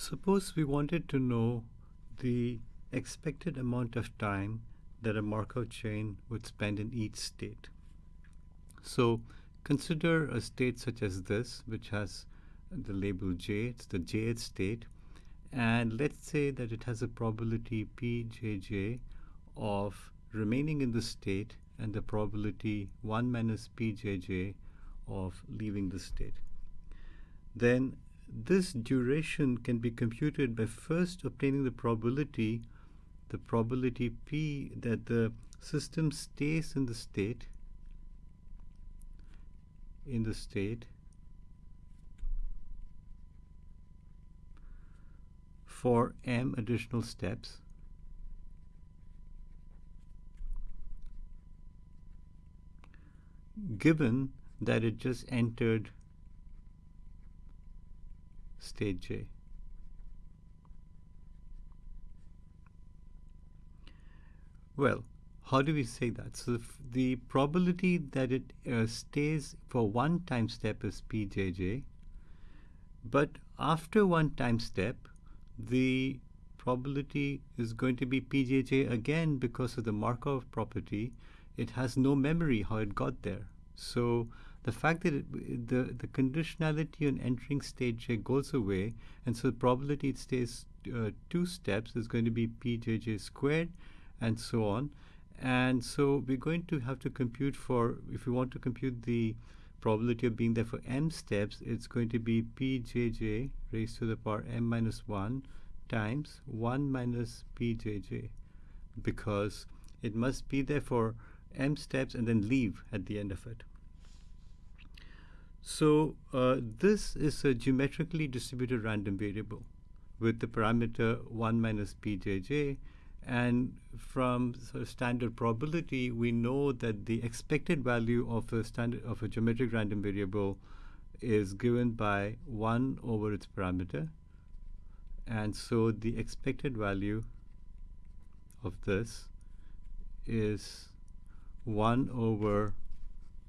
Suppose we wanted to know the expected amount of time that a Markov chain would spend in each state. So consider a state such as this, which has the label j, it's the jth state, and let's say that it has a probability pjj of remaining in the state and the probability 1 minus pjj of leaving the state. Then this duration can be computed by first obtaining the probability, the probability P that the system stays in the state, in the state for m additional steps. given that it just entered state J. Well, how do we say that? So the probability that it uh, stays for one time step is pjj, but after one time step, the probability is going to be pjj again because of the Markov property. It has no memory how it got there. So the fact that it, the, the conditionality on entering state J goes away, and so the probability it stays uh, two steps is going to be pjj squared, and so on. And so we're going to have to compute for, if we want to compute the probability of being there for m steps, it's going to be pjj raised to the power m minus 1 times 1 minus pjj, because it must be there for m steps and then leave at the end of it. So uh, this is a geometrically distributed random variable with the parameter 1 minus pjj. And from sort of standard probability, we know that the expected value of a standard of a geometric random variable is given by 1 over its parameter. And so the expected value of this is 1 over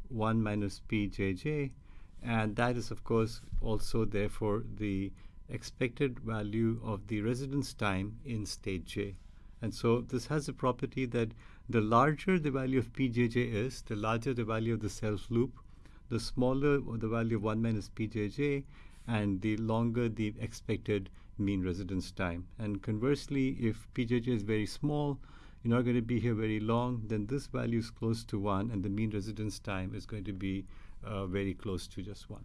1 minus pjj and that is of course also therefore the expected value of the residence time in state J. And so this has a property that the larger the value of pjj is, the larger the value of the self loop, the smaller the value of 1 minus pjj, and the longer the expected mean residence time. And conversely, if pjj is very small, you're not going to be here very long, then this value is close to 1, and the mean residence time is going to be Uh, very close to just 1.